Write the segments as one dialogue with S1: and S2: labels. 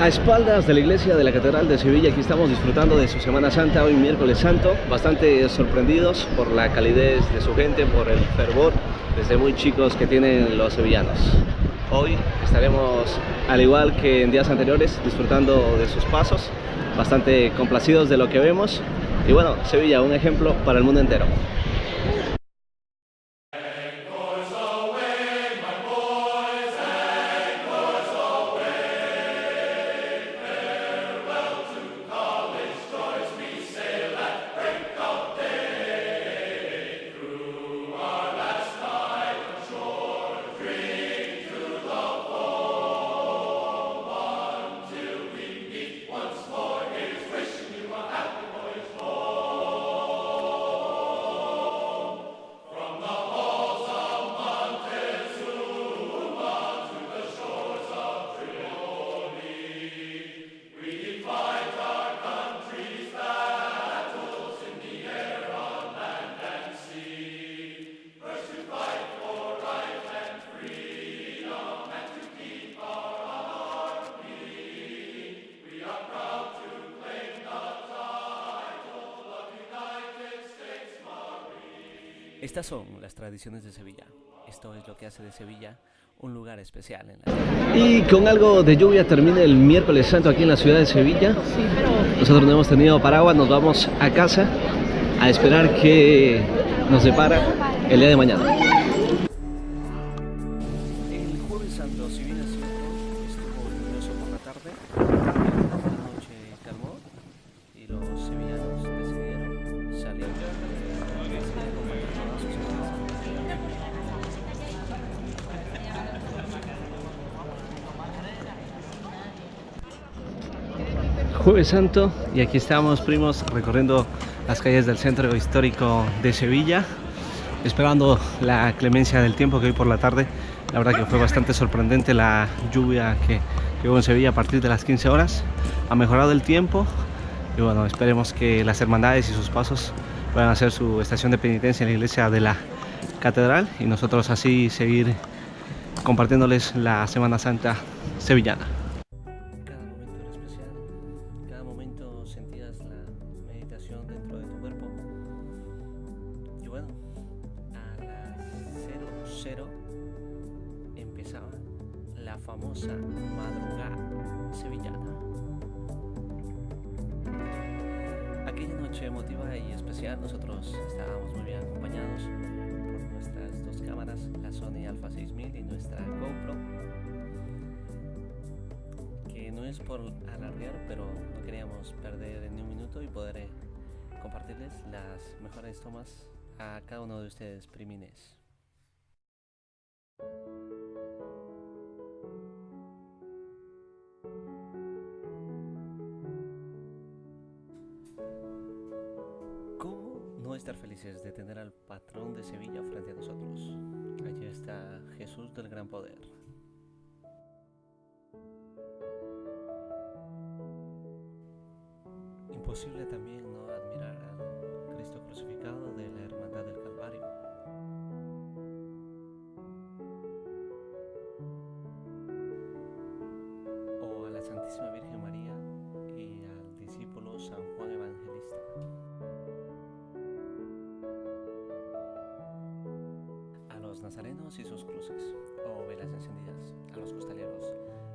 S1: A espaldas de la iglesia de la Catedral de Sevilla, aquí estamos disfrutando de su Semana Santa, hoy miércoles santo, bastante sorprendidos por la calidez de su gente, por el fervor desde muy chicos que tienen los sevillanos. Hoy estaremos, al igual que en días anteriores, disfrutando de sus pasos, bastante complacidos de lo que vemos. Y bueno, Sevilla, un ejemplo para el mundo entero. Estas son las tradiciones de Sevilla. Esto es lo que hace de Sevilla un lugar especial. En la... Y con algo de lluvia termina el miércoles santo aquí en la ciudad de Sevilla. Nosotros no hemos tenido paraguas, nos vamos a casa a esperar que nos depara el día de mañana. Jueves Santo y aquí estamos primos recorriendo las calles del centro histórico de Sevilla esperando la clemencia del tiempo que hoy por la tarde la verdad que fue bastante sorprendente la lluvia que, hubo en Sevilla a partir de las 15 horas. Ha mejorado el tiempo y bueno esperemos que las hermandades y sus pasos puedan hacer su estación de penitencia en la iglesia de la catedral y nosotros así seguir compartiéndoles la Semana Santa sevillana sentías la meditación dentro de tu cuerpo. Y bueno, a las 00 empezaba la famosa madrugada sevillana. Aquella noche emotiva y especial nosotros estábamos muy bien acompañados por nuestras dos cámaras, la Sony Alpha 6000 y nuestra GoPro no es por alardear, pero no queríamos perder ni un minuto y poder eh, compartirles las mejores tomas a cada uno de ustedes, primines. ¿Cómo no estar felices de tener al patrón de Sevilla frente a nosotros? Allí está Jesús del Gran Poder. Imposible también no admirar al Cristo crucificado de la Hermandad del Calvario. O a la Santísima Virgen María y al discípulo San Juan Evangelista. A los nazarenos y sus cruces, o velas encendidas, a los costaleros,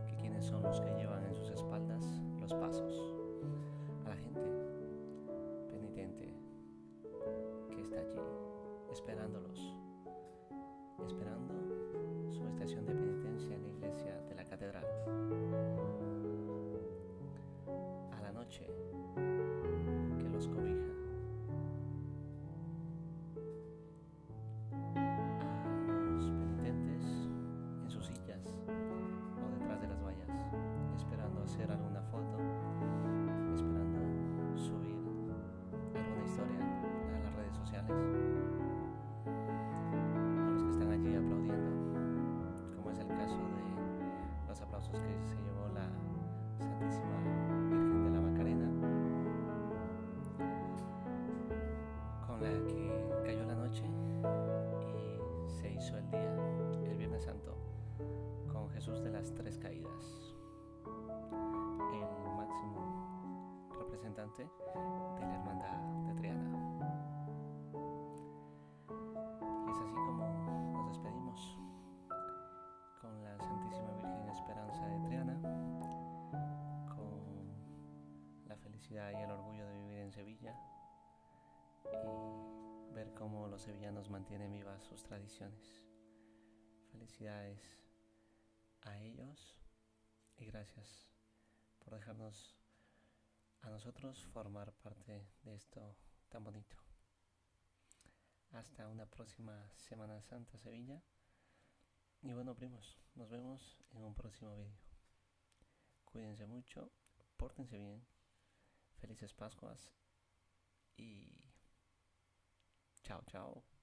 S1: que quienes son los que llevan en sus espaldas los pasos. Esperándolos, esperando su estación de penitencia en la iglesia de la catedral. A la noche que los cobija. A los penitentes en sus sillas o detrás de las vallas, esperando hacer alguna foto, esperando subir alguna historia a las redes sociales. Tres Caídas, el máximo representante de la hermandad de Triana. Y es así como nos despedimos con la Santísima Virgen Esperanza de Triana, con la felicidad y el orgullo de vivir en Sevilla y ver cómo los sevillanos mantienen vivas sus tradiciones. Felicidades a ellos y gracias por dejarnos a nosotros formar parte de esto tan bonito. Hasta una próxima Semana Santa Sevilla. Y bueno, primos, nos vemos en un próximo vídeo. Cuídense mucho, pórtense bien, felices Pascuas y chao, chao.